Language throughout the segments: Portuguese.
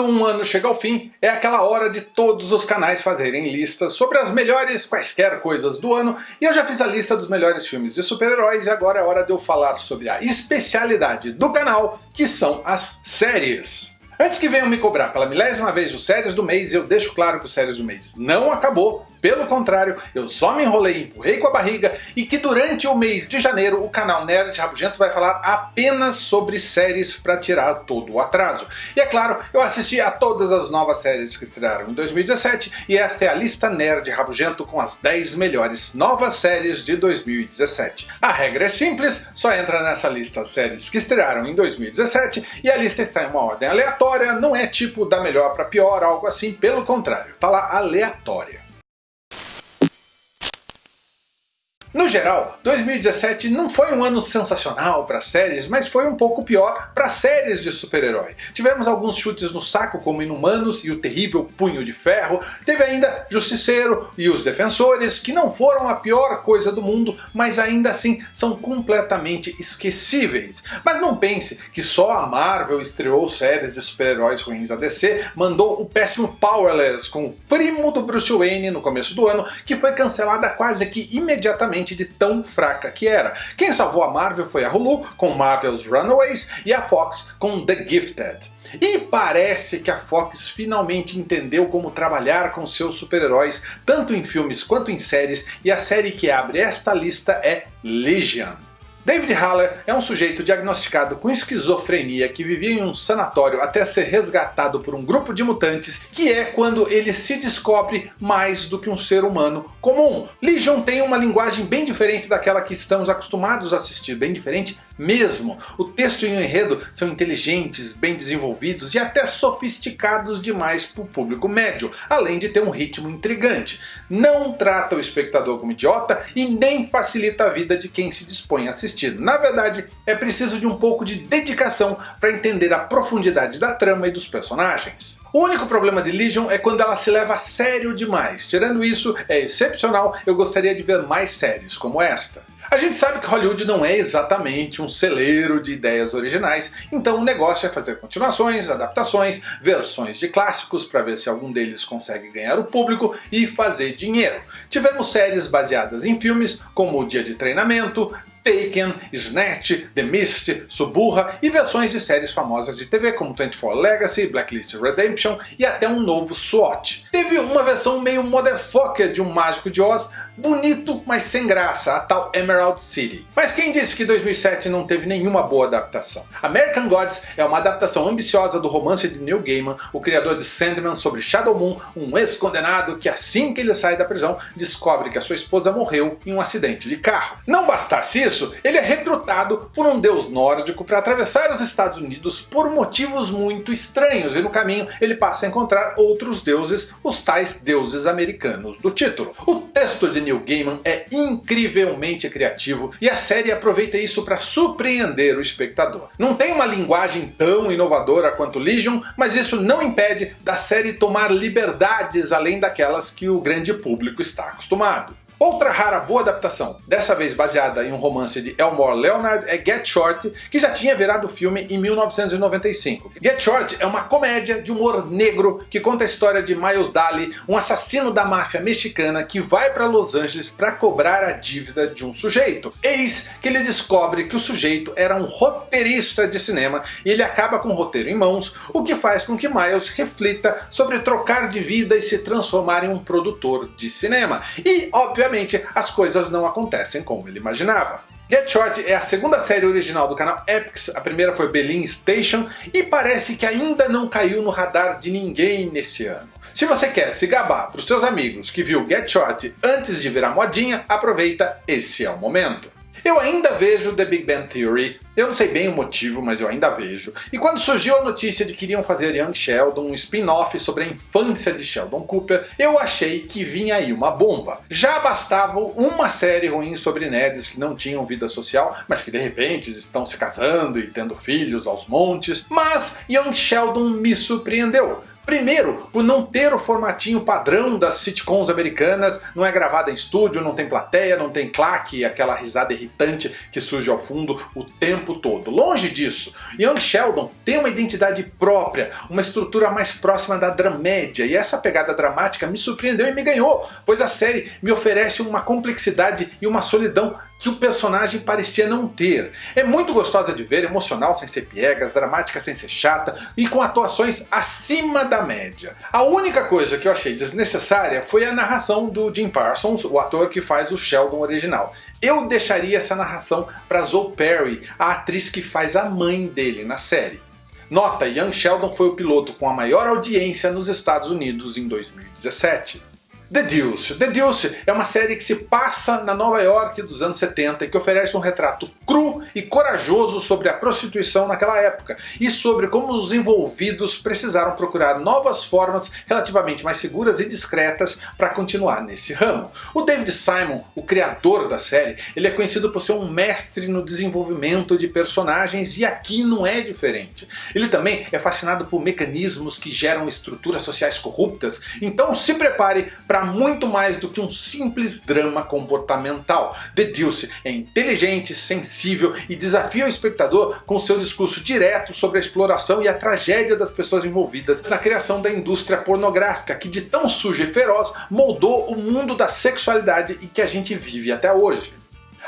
Quando um ano chega ao fim, é aquela hora de todos os canais fazerem listas sobre as melhores quaisquer coisas do ano, e eu já fiz a lista dos melhores filmes de super-heróis, e agora é hora de eu falar sobre a especialidade do canal, que são as séries. Antes que venham me cobrar pela milésima vez os séries do mês, eu deixo claro que o séries do mês não acabou, pelo contrário, eu só me enrolei empurrei com a barriga e que durante o mês de janeiro o canal Nerd Rabugento vai falar apenas sobre séries para tirar todo o atraso. E é claro, eu assisti a todas as novas séries que estrearam em 2017 e esta é a lista Nerd Rabugento com as 10 melhores novas séries de 2017. A regra é simples, só entra nessa lista as séries que estrearam em 2017 e a lista está em uma ordem aleatória, não é tipo da melhor para pior, algo assim, pelo contrário, tá lá aleatória. No geral, 2017 não foi um ano sensacional para séries, mas foi um pouco pior para séries de super-herói. Tivemos alguns chutes no saco como Inumanos e o terrível Punho de Ferro, teve ainda Justiceiro e Os Defensores, que não foram a pior coisa do mundo, mas ainda assim são completamente esquecíveis. Mas não pense que só a Marvel estreou séries de super-heróis ruins. A DC mandou o péssimo Powerless com o primo do Bruce Wayne no começo do ano, que foi cancelada quase que imediatamente de tão fraca que era. Quem salvou a Marvel foi a Hulu com Marvel's Runaways e a Fox com The Gifted. E parece que a Fox finalmente entendeu como trabalhar com seus super-heróis, tanto em filmes quanto em séries, e a série que abre esta lista é Legion. David Haller é um sujeito diagnosticado com esquizofrenia que vivia em um sanatório até ser resgatado por um grupo de mutantes, que é quando ele se descobre mais do que um ser humano comum. Legion tem uma linguagem bem diferente daquela que estamos acostumados a assistir, bem diferente mesmo. O texto e o enredo são inteligentes, bem desenvolvidos e até sofisticados demais para o público médio, além de ter um ritmo intrigante. Não trata o espectador como idiota e nem facilita a vida de quem se dispõe a assistir. Na verdade, é preciso de um pouco de dedicação para entender a profundidade da trama e dos personagens. O único problema de Legion é quando ela se leva a sério demais. Tirando isso, é excepcional, eu gostaria de ver mais séries como esta. A gente sabe que Hollywood não é exatamente um celeiro de ideias originais, então o negócio é fazer continuações, adaptações, versões de clássicos para ver se algum deles consegue ganhar o público e fazer dinheiro. Tivemos séries baseadas em filmes como O Dia de Treinamento, Taken, Snatch, The Mist, Suburra e versões de séries famosas de TV como 24 Legacy, Blacklist Redemption e até um novo SWAT. Teve uma versão meio motherfucker de um Mágico de Oz, bonito mas sem graça, a tal Emerald City. Mas quem disse que 2007 não teve nenhuma boa adaptação? American Gods é uma adaptação ambiciosa do romance de Neil Gaiman, o criador de Sandman sobre Shadow Moon, um ex-condenado que assim que ele sai da prisão descobre que a sua esposa morreu em um acidente de carro. Não bastasse isso, ele é recrutado por um deus nórdico para atravessar os Estados Unidos por motivos muito estranhos e no caminho ele passa a encontrar outros deuses, os tais deuses americanos do título. O texto de Neil Gaiman é incrivelmente criativo e a série aproveita isso para surpreender o espectador. Não tem uma linguagem tão inovadora quanto Legion, mas isso não impede da série tomar liberdades além daquelas que o grande público está acostumado. Outra rara boa adaptação, dessa vez baseada em um romance de Elmore Leonard, é Get Short, que já tinha virado filme em 1995. Get Short é uma comédia de humor negro que conta a história de Miles Daly, um assassino da máfia mexicana que vai para Los Angeles para cobrar a dívida de um sujeito. Eis que ele descobre que o sujeito era um roteirista de cinema e ele acaba com o roteiro em mãos, o que faz com que Miles reflita sobre trocar de vida e se transformar em um produtor de cinema. E, obviamente, obviamente as coisas não acontecem como ele imaginava. Get Short é a segunda série original do canal Epix, a primeira foi Berlin Station, e parece que ainda não caiu no radar de ninguém nesse ano. Se você quer se gabar para os seus amigos que viu Get Short antes de virar modinha, aproveita, esse é o momento. Eu ainda vejo The Big Bang Theory, eu não sei bem o motivo, mas eu ainda vejo. E quando surgiu a notícia de que iriam fazer Young Sheldon, um spin-off sobre a infância de Sheldon Cooper, eu achei que vinha aí uma bomba. Já bastava uma série ruim sobre nerds que não tinham vida social, mas que de repente estão se casando e tendo filhos aos montes, mas Young Sheldon me surpreendeu. Primeiro, por não ter o formatinho padrão das sitcoms americanas, não é gravada em estúdio, não tem plateia, não tem claque, aquela risada irritante que surge ao fundo o tempo todo. Longe disso. Young Sheldon tem uma identidade própria, uma estrutura mais próxima da dramédia, e essa pegada dramática me surpreendeu e me ganhou, pois a série me oferece uma complexidade e uma solidão que o personagem parecia não ter. É muito gostosa de ver, emocional sem ser piegas, dramática sem ser chata e com atuações acima da média. A única coisa que eu achei desnecessária foi a narração do Jim Parsons, o ator que faz o Sheldon original. Eu deixaria essa narração para Zoe Perry, a atriz que faz a mãe dele na série. Nota, Young Sheldon foi o piloto com a maior audiência nos Estados Unidos em 2017. The Deuce. The Deuce é uma série que se passa na Nova York dos anos 70 e que oferece um retrato cru e corajoso sobre a prostituição naquela época e sobre como os envolvidos precisaram procurar novas formas relativamente mais seguras e discretas para continuar nesse ramo. O David Simon, o criador da série, ele é conhecido por ser um mestre no desenvolvimento de personagens e aqui não é diferente. Ele também é fascinado por mecanismos que geram estruturas sociais corruptas, então se prepare para muito mais do que um simples drama comportamental. The Deuce é inteligente, sensível e desafia o espectador com seu discurso direto sobre a exploração e a tragédia das pessoas envolvidas na criação da indústria pornográfica, que de tão suja e feroz moldou o mundo da sexualidade e que a gente vive até hoje.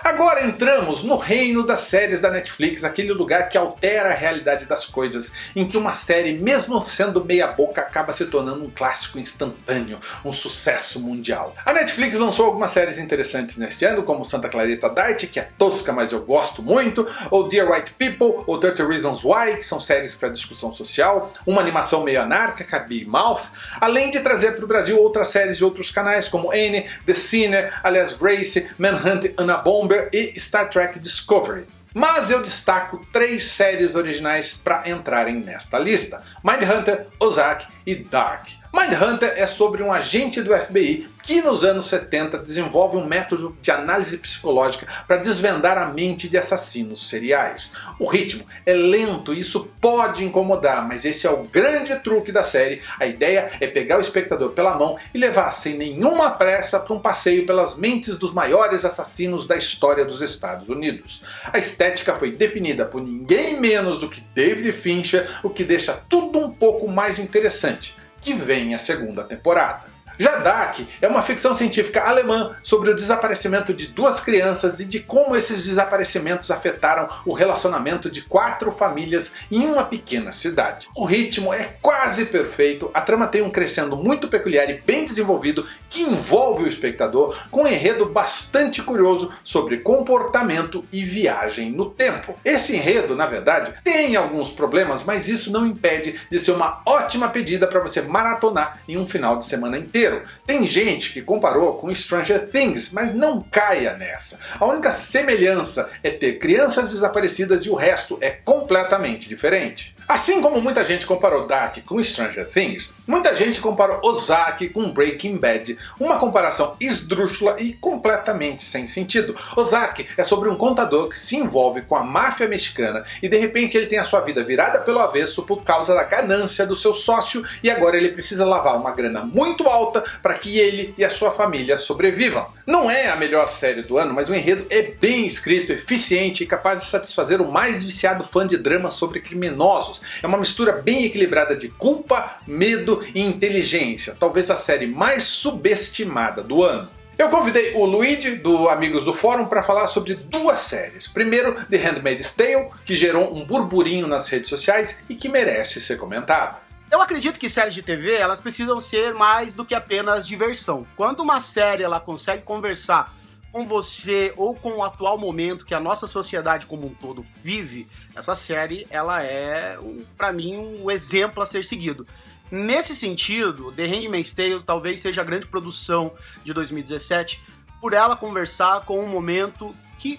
Agora entramos no reino das séries da Netflix, aquele lugar que altera a realidade das coisas, em que uma série, mesmo sendo meia boca, acaba se tornando um clássico instantâneo, um sucesso mundial. A Netflix lançou algumas séries interessantes neste ano, como Santa Clarita Diet, que é tosca mas eu gosto muito, ou Dear White People, ou Dirty Reasons Why, que são séries para discussão social, uma animação meio anárquica, Big Mouth, além de trazer para o Brasil outras séries de outros canais como Anne, The Sinner, Alias Grace, Manhunt Anna Bomber, e Star Trek Discovery. Mas eu destaco três séries originais para entrarem nesta lista. Mindhunter, Ozark e Dark. Mindhunter é sobre um agente do FBI que nos anos 70 desenvolve um método de análise psicológica para desvendar a mente de assassinos seriais. O ritmo é lento e isso pode incomodar, mas esse é o grande truque da série. A ideia é pegar o espectador pela mão e levar sem nenhuma pressa para um passeio pelas mentes dos maiores assassinos da história dos Estados Unidos. A estética foi definida por ninguém menos do que David Fincher, o que deixa tudo um pouco mais interessante, que vem a segunda temporada. Já Dark é uma ficção científica alemã sobre o desaparecimento de duas crianças e de como esses desaparecimentos afetaram o relacionamento de quatro famílias em uma pequena cidade. O ritmo é quase perfeito, a trama tem um crescendo muito peculiar e bem desenvolvido que envolve o espectador com um enredo bastante curioso sobre comportamento e viagem no tempo. Esse enredo, na verdade, tem alguns problemas, mas isso não impede de ser uma ótima pedida para você maratonar em um final de semana inteiro inteiro. Tem gente que comparou com Stranger Things, mas não caia nessa. A única semelhança é ter crianças desaparecidas e o resto é completamente diferente. Assim como muita gente comparou Dark com Stranger Things, muita gente comparou Ozark com Breaking Bad, uma comparação esdrúxula e completamente sem sentido. Ozark é sobre um contador que se envolve com a máfia mexicana e de repente ele tem a sua vida virada pelo avesso por causa da ganância do seu sócio e agora ele precisa lavar uma grana muito alta para que ele e a sua família sobrevivam. Não é a melhor série do ano, mas o enredo é bem escrito, eficiente e capaz de satisfazer o mais viciado fã de dramas sobre criminosos. É uma mistura bem equilibrada de culpa, medo e inteligência, talvez a série mais subestimada do ano. Eu convidei o Luigi, do Amigos do Fórum, para falar sobre duas séries. Primeiro, The Handmaid's Tale, que gerou um burburinho nas redes sociais e que merece ser comentada. Eu acredito que séries de TV elas precisam ser mais do que apenas diversão. Quando uma série ela consegue conversar com você ou com o atual momento que a nossa sociedade como um todo vive, essa série ela é, um, para mim, um exemplo a ser seguido. Nesse sentido, The Handmaid's Tale talvez seja a grande produção de 2017 por ela conversar com o momento que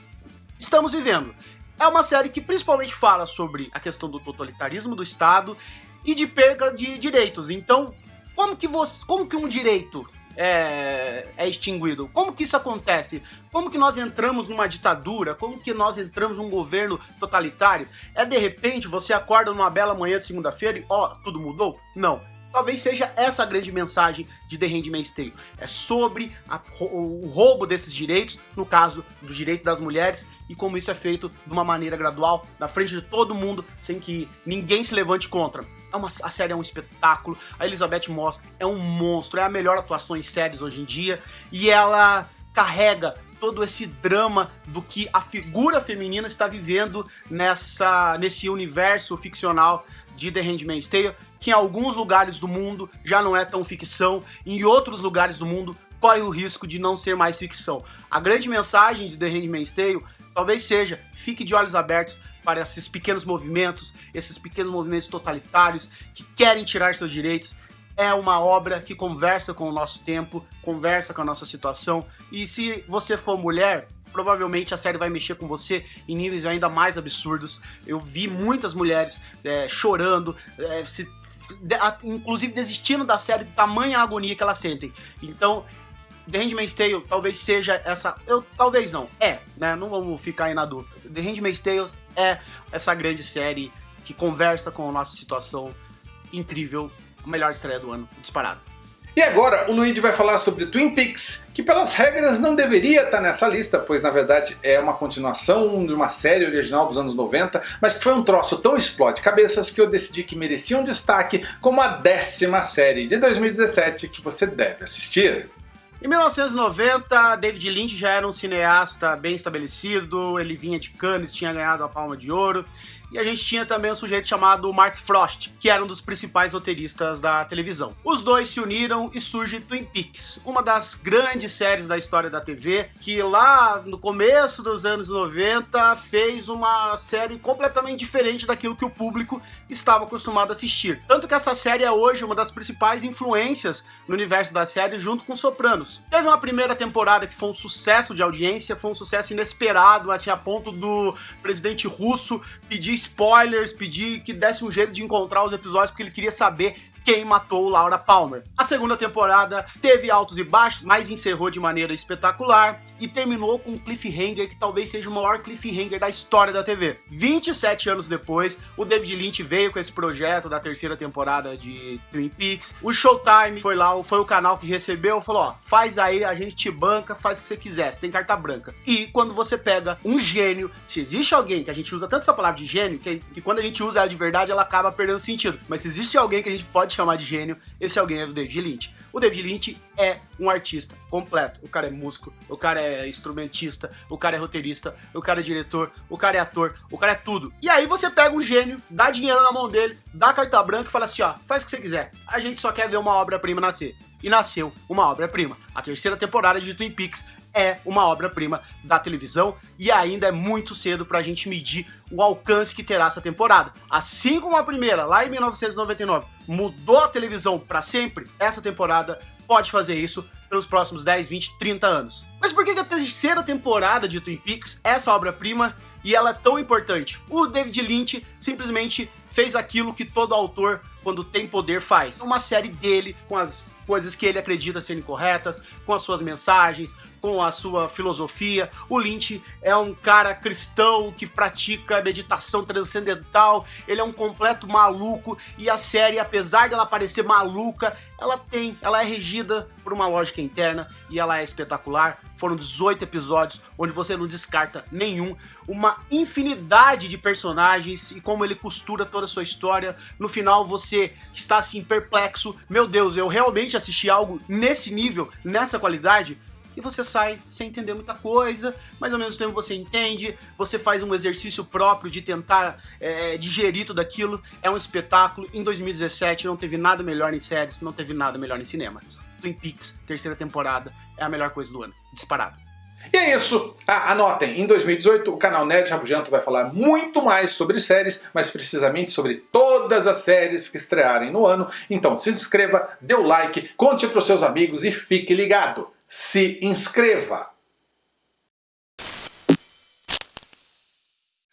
estamos vivendo. É uma série que principalmente fala sobre a questão do totalitarismo do Estado e de perda de direitos. Então, como que você, como que um direito é, é, extinguido. Como que isso acontece? Como que nós entramos numa ditadura? Como que nós entramos num governo totalitário? É de repente você acorda numa bela manhã de segunda-feira e ó, tudo mudou? Não. Talvez seja essa a grande mensagem de The Handmaid's Tale. É sobre a, o roubo desses direitos, no caso do direito das mulheres, e como isso é feito de uma maneira gradual, na frente de todo mundo, sem que ninguém se levante contra. É uma, a série é um espetáculo, a Elizabeth Moss é um monstro, é a melhor atuação em séries hoje em dia, e ela carrega todo esse drama do que a figura feminina está vivendo nessa nesse universo ficcional de The Handmaid's Tale, que em alguns lugares do mundo já não é tão ficção, em outros lugares do mundo corre o risco de não ser mais ficção. A grande mensagem de The Handmaid's Tale talvez seja, fique de olhos abertos para esses pequenos movimentos, esses pequenos movimentos totalitários que querem tirar seus direitos. É uma obra que conversa com o nosso tempo, conversa com a nossa situação, e se você for mulher, provavelmente a série vai mexer com você em níveis ainda mais absurdos. Eu vi muitas mulheres é, chorando, é, se, de, a, inclusive desistindo da série, tamanha agonia que elas sentem. Então, The Handmaid's Tale talvez seja essa. Eu, talvez não. É, né? Não vamos ficar aí na dúvida. The Handmaid's Tale é essa grande série que conversa com a nossa situação incrível. A melhor estreia do ano, disparado. E agora o Luigi vai falar sobre Twin Peaks, que pelas regras não deveria estar nessa lista, pois na verdade é uma continuação de uma série original dos anos 90, mas que foi um troço tão explode cabeças que eu decidi que merecia um destaque como a décima série de 2017 que você deve assistir. Em 1990, David Lynch já era um cineasta bem estabelecido, ele vinha de Cannes, tinha ganhado a Palma de Ouro, e a gente tinha também um sujeito chamado Mark Frost, que era um dos principais roteiristas da televisão. Os dois se uniram e surge Twin Peaks, uma das grandes séries da história da TV, que lá no começo dos anos 90 fez uma série completamente diferente daquilo que o público estava acostumado a assistir. Tanto que essa série é hoje uma das principais influências no universo da série junto com Sopranos. Teve uma primeira temporada que foi um sucesso de audiência, foi um sucesso inesperado, assim, a ponto do presidente russo pedir spoilers, pedir que desse um jeito de encontrar os episódios, porque ele queria saber quem matou Laura Palmer. A segunda temporada teve altos e baixos, mas encerrou de maneira espetacular e terminou com um cliffhanger que talvez seja o maior cliffhanger da história da TV. 27 anos depois, o David Lynch veio com esse projeto da terceira temporada de Twin Peaks. O Showtime foi lá, foi o canal que recebeu, falou: ó, faz aí, a gente te banca, faz o que você quiser, você tem carta branca. E quando você pega um gênio, se existe alguém que a gente usa tanto essa palavra de gênio, que, que quando a gente usa ela de verdade, ela acaba perdendo sentido. Mas se existe alguém que a gente pode chamar de gênio, esse alguém é o David Lynch. O David Lynch é um artista completo. O cara é músico, o cara é instrumentista, o cara é roteirista, o cara é diretor, o cara é ator, o cara é tudo. E aí você pega um gênio, dá dinheiro na mão dele, dá carta branca e fala assim: ó, faz o que você quiser. A gente só quer ver uma obra-prima nascer. E nasceu uma obra-prima. A terceira temporada de Twin Peaks é uma obra-prima da televisão e ainda é muito cedo para a gente medir o alcance que terá essa temporada. Assim como a primeira, lá em 1999, mudou a televisão para sempre, essa temporada pode fazer isso pelos próximos 10, 20, 30 anos. Mas por que a terceira temporada de Twin Peaks é essa obra-prima e ela é tão importante? O David Lynch simplesmente fez aquilo que todo autor, quando tem poder, faz. Uma série dele, com as coisas que ele acredita serem corretas, com as suas mensagens, com a sua filosofia. O Lynch é um cara cristão que pratica meditação transcendental, ele é um completo maluco e a série, apesar dela parecer maluca, ela tem, ela é regida por uma lógica interna e ela é espetacular. Foram 18 episódios onde você não descarta nenhum, uma infinidade de personagens e como ele costura toda a sua história. No final você está assim perplexo, meu Deus, eu realmente assisti algo nesse nível, nessa qualidade? E você sai sem entender muita coisa, mas ao mesmo tempo você entende, você faz um exercício próprio de tentar é, digerir tudo aquilo. É um espetáculo. Em 2017 não teve nada melhor em séries, não teve nada melhor em cinemas. Twin Peaks, terceira temporada, é a melhor coisa do ano, disparado. E é isso. Ah, anotem, em 2018 o canal Nerd Rabugento vai falar muito mais sobre séries, mais precisamente sobre todas as séries que estrearem no ano. Então se inscreva, dê o like, conte para os seus amigos e fique ligado se inscreva.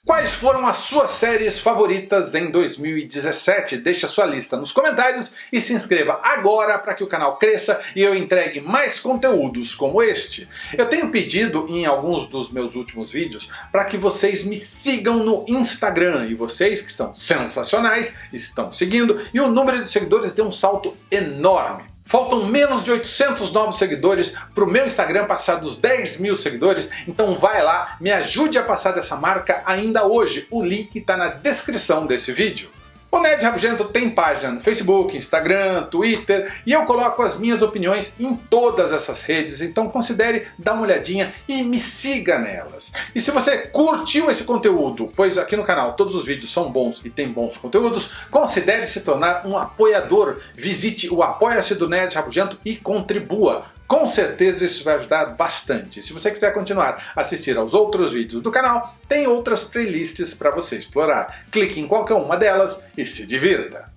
Quais foram as suas séries favoritas em 2017? Deixe a sua lista nos comentários e se inscreva agora para que o canal cresça e eu entregue mais conteúdos como este. Eu tenho pedido em alguns dos meus últimos vídeos para que vocês me sigam no Instagram e vocês que são sensacionais estão seguindo e o número de seguidores deu um salto enorme. Faltam menos de 800 novos seguidores para o meu Instagram passar dos 10 mil seguidores, então vai lá, me ajude a passar dessa marca ainda hoje. O link está na descrição desse vídeo. O Nerd Rabugento tem página no Facebook, Instagram, Twitter e eu coloco as minhas opiniões em todas essas redes, então considere dar uma olhadinha e me siga nelas. E se você curtiu esse conteúdo, pois aqui no canal todos os vídeos são bons e tem bons conteúdos, considere se tornar um apoiador. Visite o Apoia-se do Nerd Rabugento e contribua. Com certeza isso vai ajudar bastante. Se você quiser continuar a assistir aos outros vídeos do canal, tem outras playlists para você explorar. Clique em qualquer uma delas e se divirta!